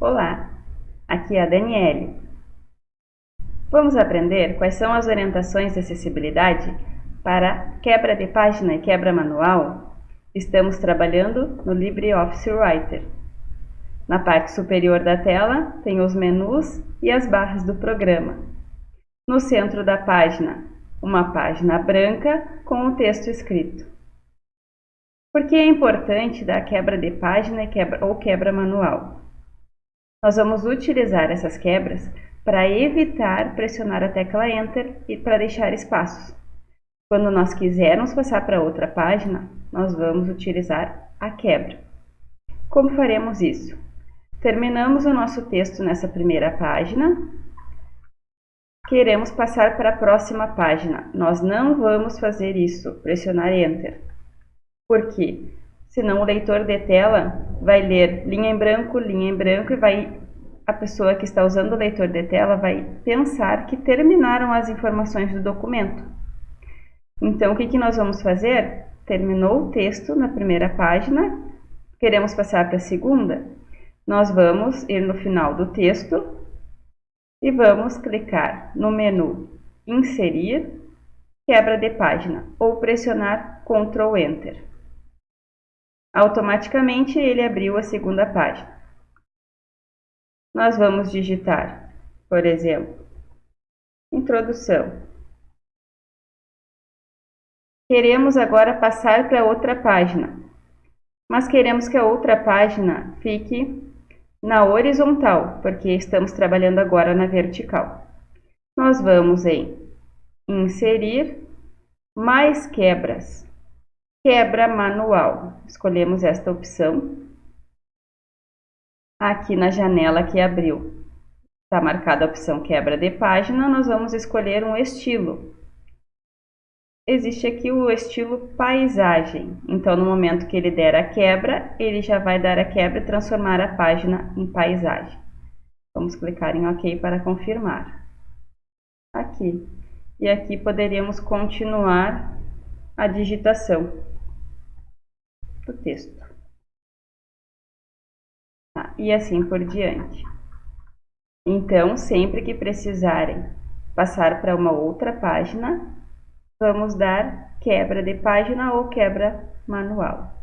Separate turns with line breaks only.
Olá, aqui é a Daniele. Vamos aprender quais são as orientações de acessibilidade para quebra de página e quebra manual. Estamos trabalhando no LibreOffice Writer. Na parte superior da tela tem os menus e as barras do programa. No centro da página, uma página branca com o texto escrito. Por que é importante dar quebra de página quebra, ou quebra manual? Nós vamos utilizar essas quebras para evitar pressionar a tecla Enter e para deixar espaços. Quando nós quisermos passar para outra página, nós vamos utilizar a quebra. Como faremos isso? Terminamos o nosso texto nessa primeira página. Queremos passar para a próxima página. Nós não vamos fazer isso, pressionar Enter. Por quê? Senão o leitor de tela vai ler linha em branco, linha em branco e vai a pessoa que está usando o leitor de tela vai pensar que terminaram as informações do documento. Então, o que, que nós vamos fazer? Terminou o texto na primeira página, queremos passar para a segunda? Nós vamos ir no final do texto e vamos clicar no menu Inserir, Quebra de página ou pressionar Ctrl Enter. Automaticamente ele abriu a segunda página. Nós vamos digitar, por exemplo, Introdução. Queremos agora passar para outra página, mas queremos que a outra página fique na horizontal, porque estamos trabalhando agora na vertical. Nós vamos em Inserir, mais quebras. Quebra manual. Escolhemos esta opção. Aqui na janela que abriu, está marcada a opção quebra de página, nós vamos escolher um estilo. Existe aqui o estilo paisagem, então no momento que ele der a quebra, ele já vai dar a quebra e transformar a página em paisagem. Vamos clicar em OK para confirmar. Aqui. E aqui poderíamos continuar a digitação do texto. Tá? E assim por diante. Então, sempre que precisarem passar para uma outra página, vamos dar quebra de página ou quebra manual.